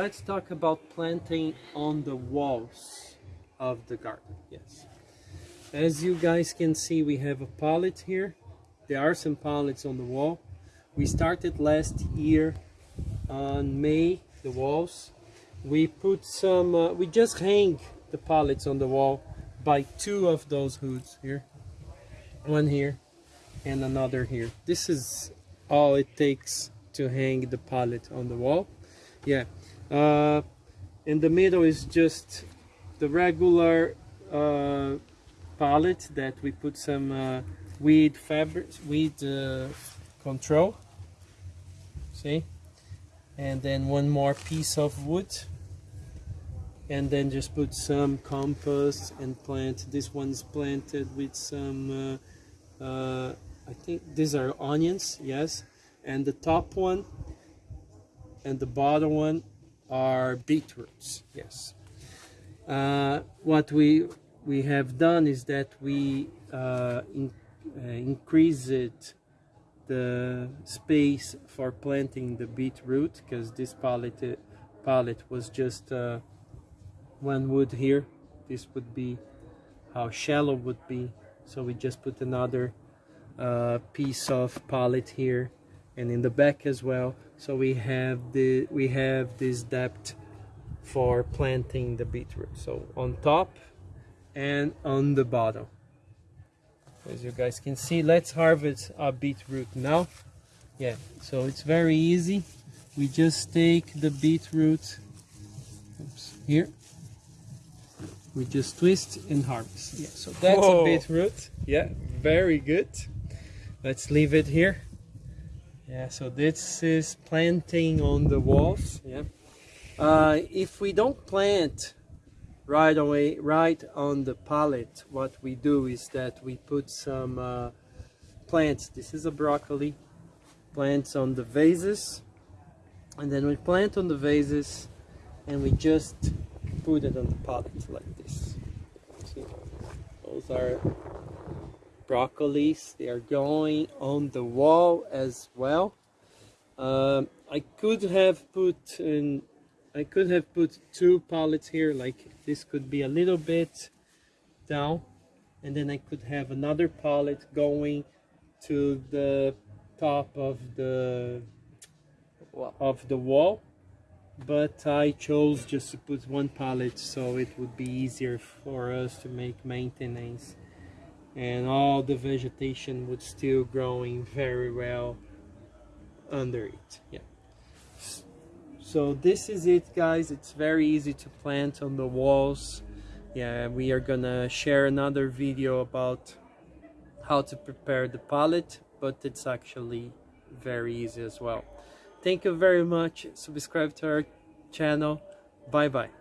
let's talk about planting on the walls of the garden. Yes. As you guys can see, we have a pallet here. There are some pallets on the wall. We started last year on May, the walls. We put some, uh, we just hang the pallets on the wall by two of those hoods here. One here and another here. This is all it takes to hang the pallet on the wall. Yeah. Uh, in the middle is just the regular uh, pallet that we put some uh, weed fabric, weed uh, control. See? And then one more piece of wood. And then just put some compost and plant. This one's planted with some, uh, uh, I think these are onions, yes. And the top one and the bottom one are beetroots, yes. Uh, what we we have done is that we uh, in, uh, increased the space for planting the beetroot because this pallet pallet was just uh, one wood here. This would be how shallow would be. So we just put another uh, piece of pallet here and in the back as well so we have the we have this depth for planting the beetroot. So on top and on the bottom. As you guys can see let's harvest our beetroot now. Yeah so it's very easy. We just take the beetroot oops, here. We just twist and harvest. Yeah so that's Whoa. a beetroot. Yeah very good. Let's leave it here yeah so this is planting on the walls yeah. Uh, if we don't plant right away right on the pallet what we do is that we put some uh, plants. This is a broccoli plants on the vases. And then we plant on the vases and we just put it on the pallet like this. See? those are broccolis. They are going on the wall as well. Um, I could have put in I could have put two pallets here like this could be a little bit down. And then I could have another pallet going to the top of the of the wall. But I chose just to put one pallet so it would be easier for us to make maintenance and all the vegetation would still growing very well under it yeah. So this is it guys. It's very easy to plant on the walls. Yeah we are gonna share another video about how to prepare the pallet but it's actually very easy as well. Thank you very much. Subscribe to our channel. Bye bye